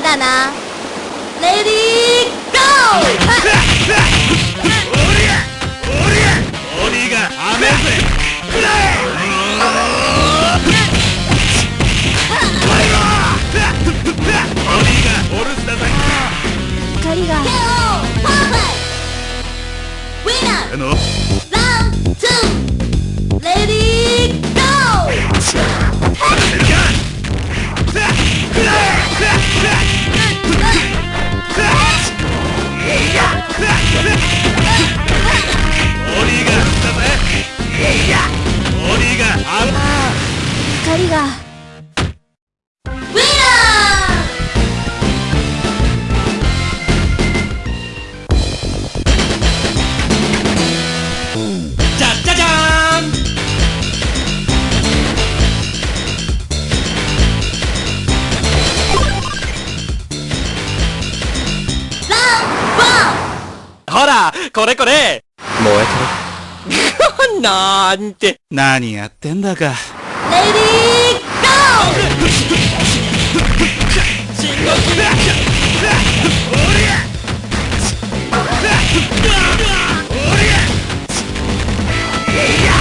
な。レディーゴー鬼が雨ぜくらえ光があのラウンド光が。ほらこれこれ。燃えてるなんて。何やってんだか。レディーゴー深呼吸おりゃおりゃ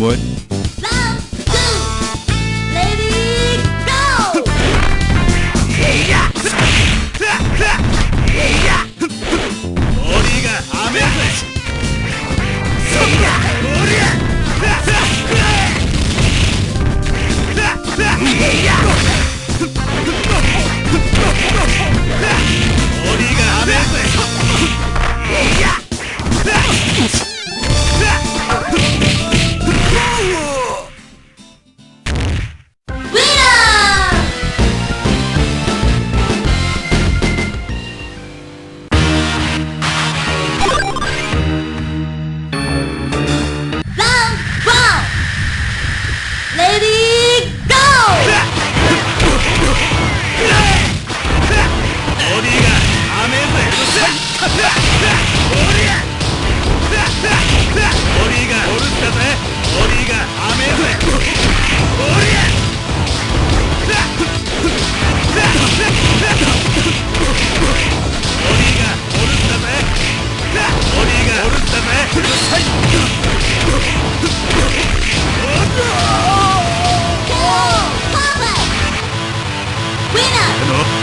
What? Round two. Lady, go. Yeah. Hello.